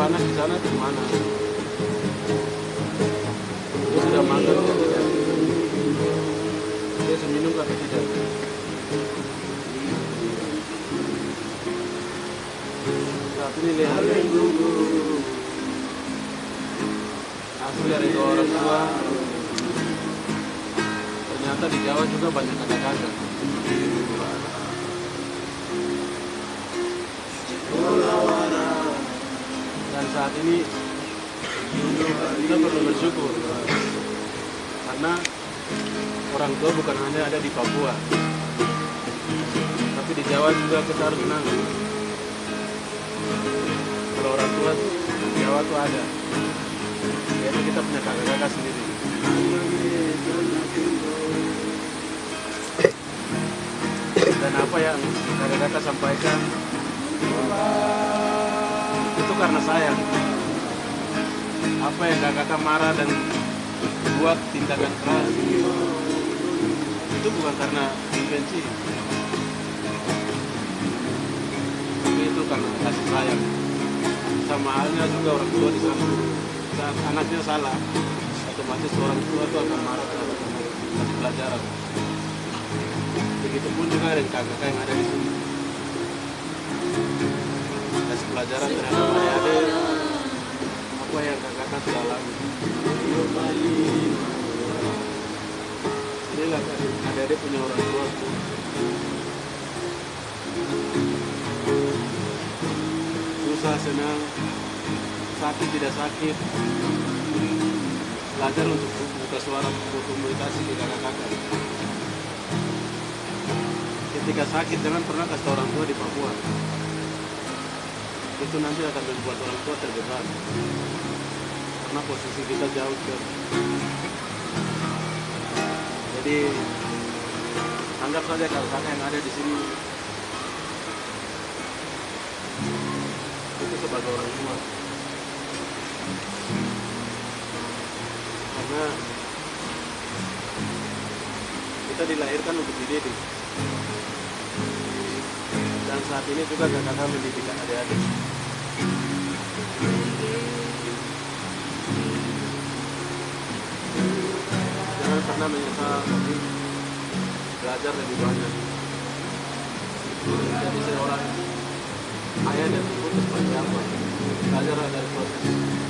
panas di sana di mana? Dia sudah makan atau tidak dia sudah minum atau tidak. Saat ini lihat. Hasil dari dua orang tua. Ternyata di Jawa juga banyak kakak-kakak saat ini kita perlu bersyukur. Karena orang tua bukan hanya ada di Papua tapi di Jawa juga kita harus senang kalau orang tua di Jawa tuh ada. Yaitu kita punya kakak-kakak sendiri. Dan apa yang kakak-kakak sampaikan? itu karena sayang. Apa yang kakak marah dan buat tindakan keras? Itu bukan karena benci tapi itu karena kasih sayang. Sama halnya juga orang tua di sana. Saat anaknya salah otomatis orang tua itu akan marah anak kasih pelajaran. Begitupun juga dengan kakak yang ada di sini. Kasih pelajaran terhadap apa yang kakak sudah alami inilah kan adik-adik punya orang tua. Susah senang. Sakit tidak sakit. Belajar untuk buka suara berkomunikasi ke kakak-kakak ketika sakit jangan pernah kasih orang tua di Papua. Itu nanti akan membuat orang tua terbeban karena posisi kita jauh ke jadi anggap saja kakak yang ada di sini itu sebagai orang tua. Karena kita dilahirkan untuk dididik. Dan saat ini juga kakak mendidik adik-adik pernah menyesal tapi belajar lebih banyak. Jadi seorang ayah dan ibu seperti apa? Belajar dari proses